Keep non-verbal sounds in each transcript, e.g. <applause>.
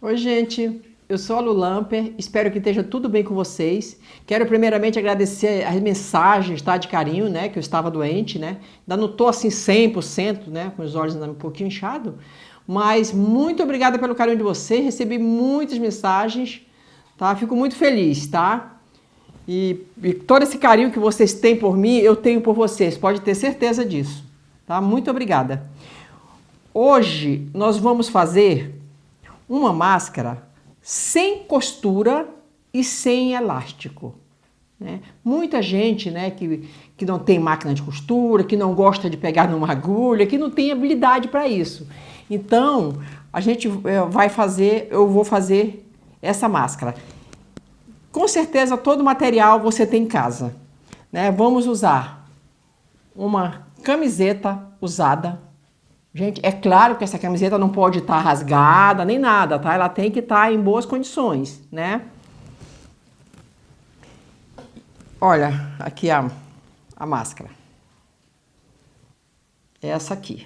Oi, gente. Eu sou a Lu Lamper, espero que esteja tudo bem com vocês. Quero primeiramente agradecer as mensagens tá, de carinho, né, que eu estava doente, né. Ainda não estou assim 100%, né, com os olhos ainda um pouquinho inchados, mas muito obrigada pelo carinho de vocês, recebi muitas mensagens, tá, fico muito feliz, tá. E, e todo esse carinho que vocês têm por mim, eu tenho por vocês, pode ter certeza disso, tá. Muito obrigada. Hoje nós vamos fazer uma máscara sem costura e sem elástico. Né? Muita gente né, que, que não tem máquina de costura, que não gosta de pegar numa agulha, que não tem habilidade para isso. Então, a gente é, vai fazer, eu vou fazer essa máscara. Com certeza, todo material você tem em casa. Né? Vamos usar uma camiseta usada, Gente, é claro que essa camiseta não pode estar tá rasgada nem nada, tá? Ela tem que estar tá em boas condições, né? Olha, aqui a, a máscara. Essa aqui.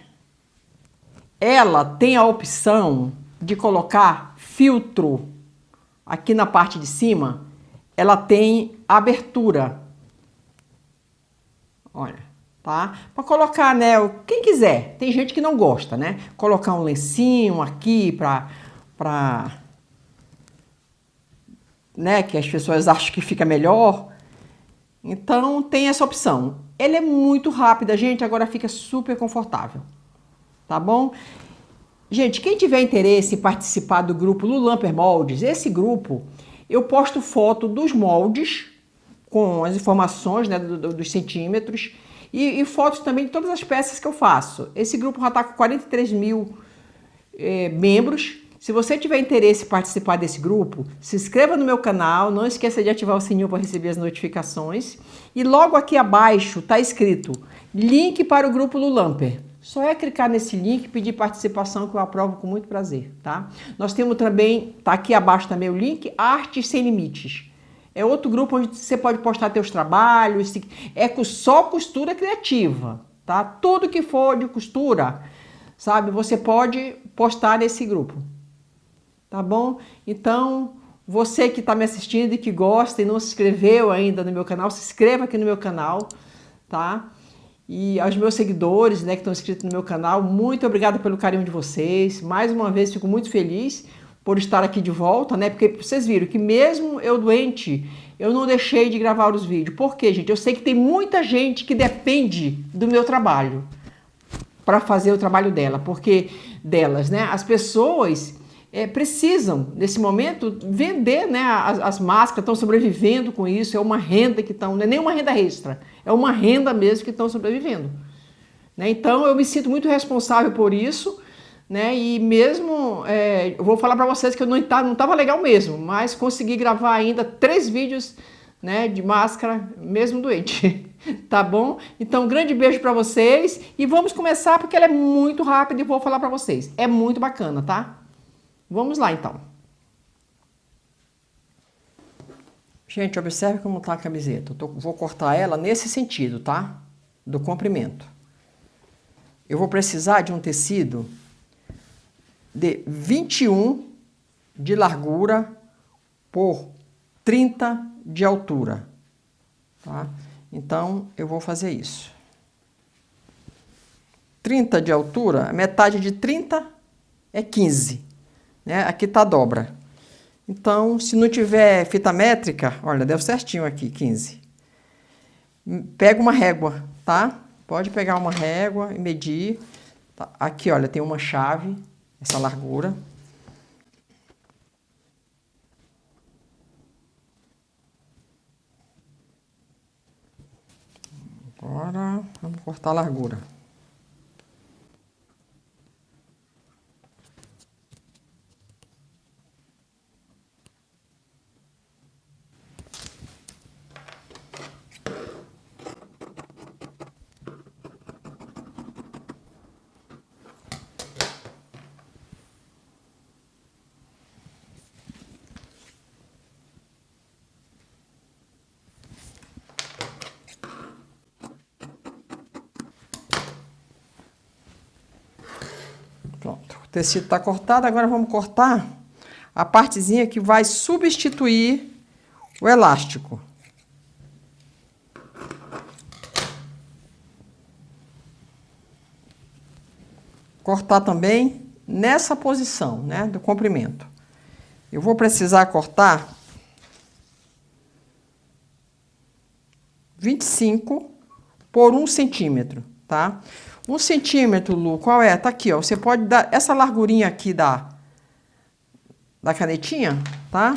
Ela tem a opção de colocar filtro aqui na parte de cima. Ela tem abertura. Olha tá? Para colocar, né, quem quiser. Tem gente que não gosta, né? Colocar um lencinho aqui para para né, que as pessoas acham que fica melhor. Então tem essa opção. Ele é muito rápida, gente, agora fica super confortável. Tá bom? Gente, quem tiver interesse em participar do grupo Lulamper Moldes, esse grupo, eu posto foto dos moldes com as informações né, do, do, dos centímetros e, e, fotos também de todas as peças que eu faço. Esse grupo já está com 43 mil é, membros. Se você tiver interesse em participar desse grupo, se inscreva no meu canal, não esqueça de ativar o sininho para receber as notificações. E logo aqui abaixo está escrito link para o grupo Lulamper. Só é clicar nesse link e pedir participação que eu aprovo com muito prazer, tá? Nós temos também, tá aqui abaixo também o link, Artes Sem Limites. É outro grupo onde você pode postar teus trabalhos, é só costura criativa, tá? Tudo que for de costura, sabe? Você pode postar nesse grupo, tá bom? Então, você que está me assistindo e que gosta e não se inscreveu ainda no meu canal, se inscreva aqui no meu canal, tá? E aos meus seguidores, né, que estão inscritos no meu canal, muito obrigada pelo carinho de vocês. Mais uma vez, fico muito feliz por estar aqui de volta, né? Porque vocês viram que mesmo eu doente, eu não deixei de gravar os vídeos. Por quê, gente? Eu sei que tem muita gente que depende do meu trabalho para fazer o trabalho dela, porque delas, né? As pessoas é, precisam, nesse momento, vender, né? As, as máscaras estão sobrevivendo com isso, é uma renda que estão, não é nem uma renda extra, é uma renda mesmo que estão sobrevivendo. Né? Então, eu me sinto muito responsável por isso, né? E mesmo, é, eu vou falar para vocês que eu não estava não tava legal mesmo, mas consegui gravar ainda três vídeos né, de máscara, mesmo doente. <laughs> tá bom? Então, um grande beijo para vocês e vamos começar porque ela é muito rápida e vou falar para vocês. É muito bacana, tá? Vamos lá, então. Gente, observe como tá a camiseta. Eu tô, vou cortar ela nesse sentido, tá? Do comprimento. Eu vou precisar de um tecido de 21 de largura por 30 de altura. Tá? Então, eu vou fazer isso. 30 de altura, metade de 30 é 15. Né? Aqui está a dobra. Então, se não tiver fita métrica, olha, deu certinho aqui, 15. Pega uma régua, tá? Pode pegar uma régua e medir. Tá? Aqui, olha, tem uma chave essa largura. Agora, vamos cortar a largura. Tecido está cortado, agora vamos cortar a partezinha que vai substituir o elástico. Cortar também nessa posição, né, do comprimento. Eu vou precisar cortar 25 por 1 centímetro, tá? 1 centímetro, Lu, qual é? Tá aqui, ó. Você pode dar essa largurinha aqui da, da canetinha, tá?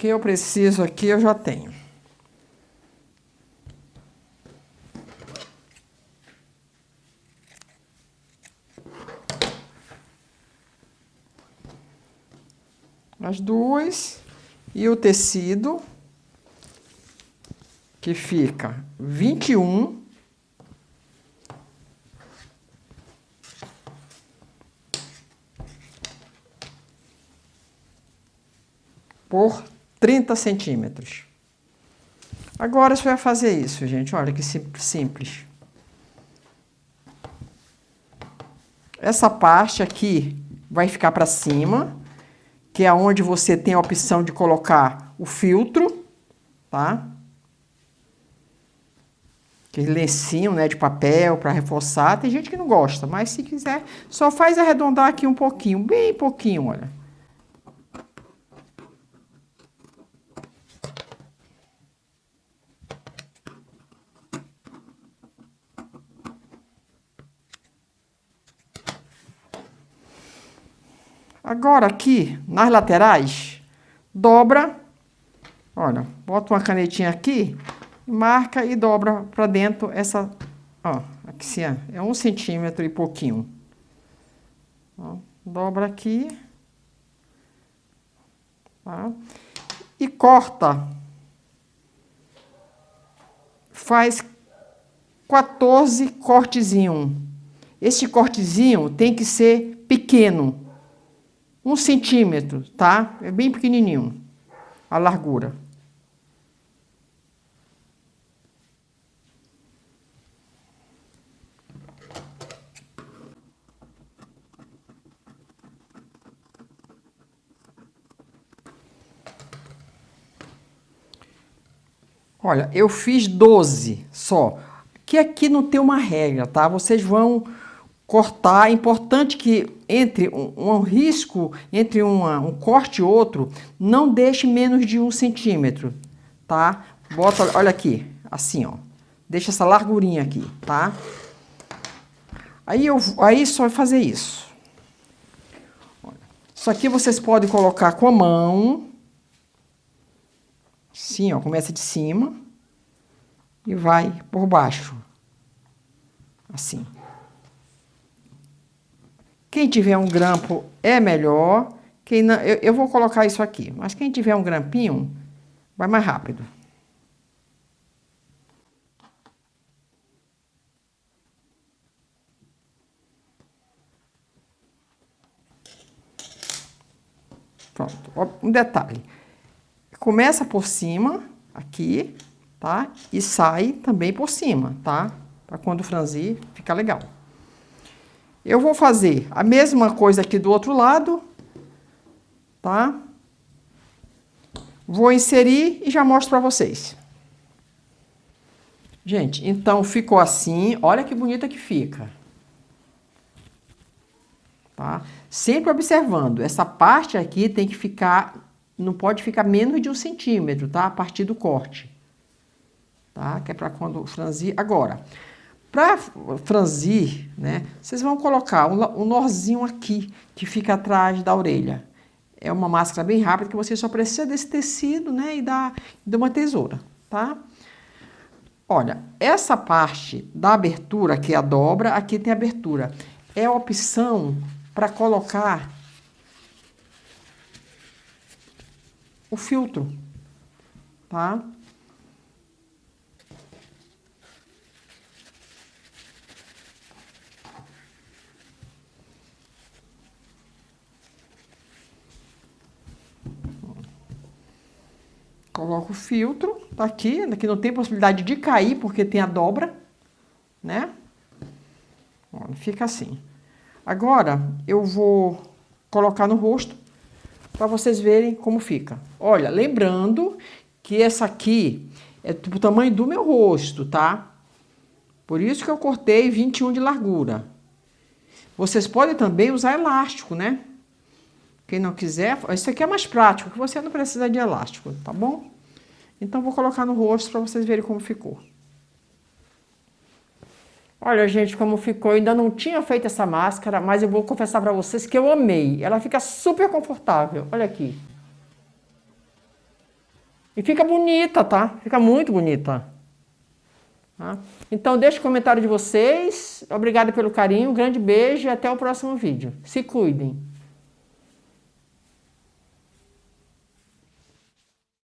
Que eu preciso aqui eu já tenho. As duas e o tecido que fica 21 por 30 centímetros. Agora você vai fazer isso, gente. Olha que simples. Essa parte aqui vai ficar para cima, que é onde você tem a opção de colocar o filtro, tá? Aquele lencinho, né, de papel para reforçar. Tem gente que não gosta, mas se quiser, só faz arredondar aqui um pouquinho, bem pouquinho, olha. Agora aqui, nas laterais, dobra, olha, bota uma canetinha aqui, marca e dobra para dentro essa, ó, aqui sim, é um centímetro e pouquinho. Ó, dobra aqui, tá? E corta, faz 14 cortezinho. Esse cortezinho tem que ser pequeno, um centímetro, tá? É bem pequenininho a largura. Olha, eu fiz 12 só. Que aqui não tem uma regra, tá? Vocês vão cortar. É importante que entre um, um risco, entre uma, um corte e outro, não deixe menos de um centímetro, tá? Bota, olha aqui, assim, ó. Deixa essa largurinha aqui, tá? Aí, eu, aí só fazer isso. Isso aqui vocês podem colocar com a mão. Assim, ó, começa de cima. E vai por baixo. Assim. Quem tiver um grampo é melhor. Quem não, eu, eu vou colocar isso aqui, mas quem tiver um grampinho, vai mais rápido. Pronto, um detalhe. Começa por cima, aqui, tá? E sai também por cima, tá? Para quando franzir, fica legal. Eu vou fazer a mesma coisa aqui do outro lado, tá? Vou inserir e já mostro para vocês. Gente, então ficou assim, olha que bonita que fica. Tá? Sempre observando, essa parte aqui tem que ficar, não pode ficar menos de um centímetro, tá? A partir do corte. Tá? Que é para quando franzir. Agora, para franzir, né, vocês vão colocar um, um norzinho aqui, que fica atrás da orelha. É uma máscara bem rápida, que você só precisa desse tecido, né, e da, de uma tesoura, tá? Olha, essa parte da abertura, que é a dobra, aqui tem abertura. É a opção para colocar o filtro, tá? Coloco o filtro, tá aqui, aqui não tem possibilidade de cair porque tem a dobra, né? Ó, fica assim. Agora eu vou colocar no rosto para vocês verem como fica. Olha, lembrando que essa aqui é o tamanho do meu rosto, tá? Por isso que eu cortei 21 de largura. Vocês podem também usar elástico, né? Quem não quiser, isso aqui é mais prático, que você não precisa de elástico, tá bom? Então, vou colocar no rosto para vocês verem como ficou. Olha, gente, como ficou. Eu ainda não tinha feito essa máscara, mas eu vou confessar para vocês que eu amei. Ela fica super confortável. Olha aqui. E fica bonita, tá? Fica muito bonita. Tá? Então, deixe o comentário de vocês. Obrigado pelo carinho. Um grande beijo e até o próximo vídeo. Se cuidem.